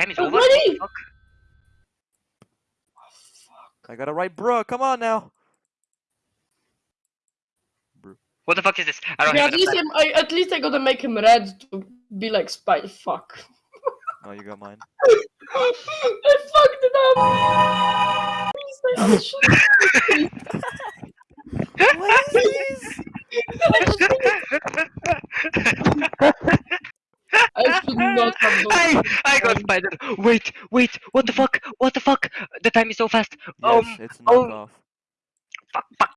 Oh, time is over. Oh, Already? Fuck. I gotta write bro. come on now. What the fuck is this? I don't Yeah, have at least I'm, I, at least I gotta make him red to be like spy. Fuck. Oh, you got mine. I fucked it up. Please, I oh, shit. what is I should not have done I, this. I got spider. Wait, wait, what the fuck? What the fuck? The time is so fast. Yes, Um, it's a oh. knockoff. Fuck, fuck.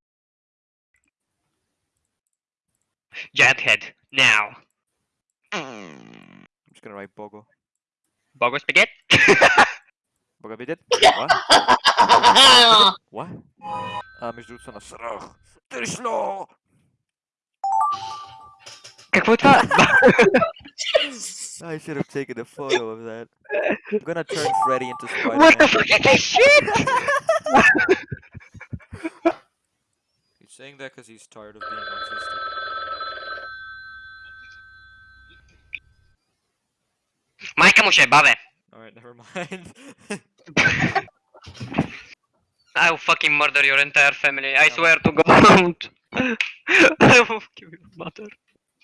Giant head, now. I'm just gonna write Bogo. Bogo spaghetti? Bogo bidet? What? What? А, между другото са на срах. Тришло! Какво е това? I should have taken a photo of that. I'm gonna turn Freddy into Spider-Man. What the fuck is this shit? he's saying that because he's tired of being autistic. Majka mu się bawę. Alright, never mind. I will fucking murder your entire family, I swear to god. I will fucking murder. you.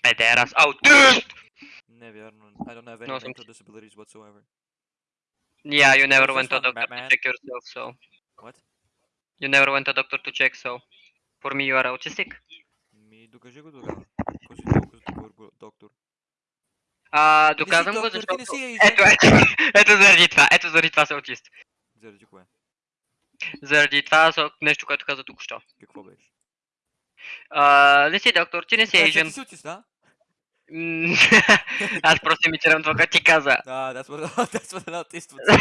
Pederas out. Dude! Вярно. I don't have any No, mental disabilities whatsoever. Yeah, you never went to a doctor to Batman? check yourself, so. What? You never went to a doctor to check, so. For me, you are autistic. Ми, докажи го тогава. Ако си толкова добър доктор. А, доказвам го, защото... Ето, ето, ето заради това, ето заради това се аутист. Заради кое? Заради това нещо, което каза току-що. Какво беше? А, не си доктор, ти не си Asian. Ти си аутист, да? М, Аз просто имитирам това, което ти каза. Ah, that's what that's what an autist would say.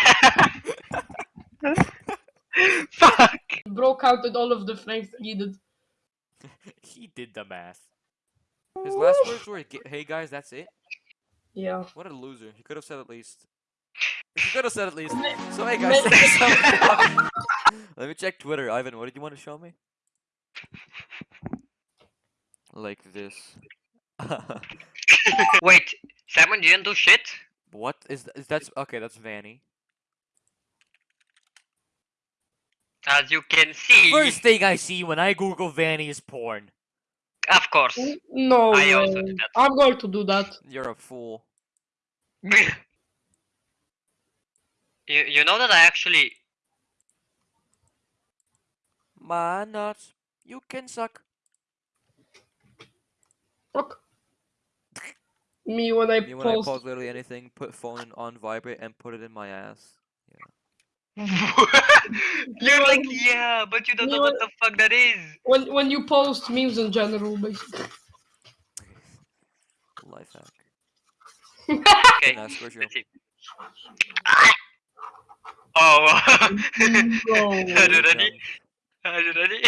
Fuck! Bro counted all of the frames needed. he did the math. His last words were, "G- "Hey guys, that's it." Yeah. What a loser. He could have said at least. He could have said at least. So hey Ma- guys, thanks so much. Let me check Twitter. Ivan, what did you want to show me? Like this. Wait, Simon didn't do shit? what is, th- is that's okay? That's Vanny. As you can see. First thing I see when I Google Vanny is porn. Of course. No I also way. did that. I'm going to do that. You're a fool. you, you know that I actually. My nuts. You can suck. Fuck. Me when I Me when I post. pause literally anything, put phone on vibrate and put it in my ass. Yeah. You're like, yeah, but you don't know what the fuck that is. When when you post memes in general, basically. Life hack. Okay. Nah, squish you. Ah! Oh. No. Are you ready? Are you ready?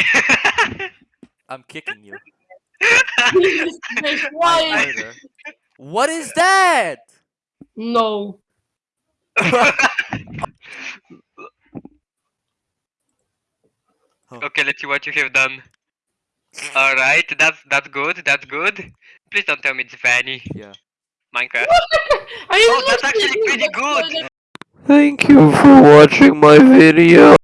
I'm kicking you. Jesus Christ, Why? Murder. What is that? No. okay, let's see what you have done. Alright, that's that's good, that's good. Please don't tell me it's Vanny. Yeah. Minecraft. I Oh, that's actually pretty good. Thank you for watching my video.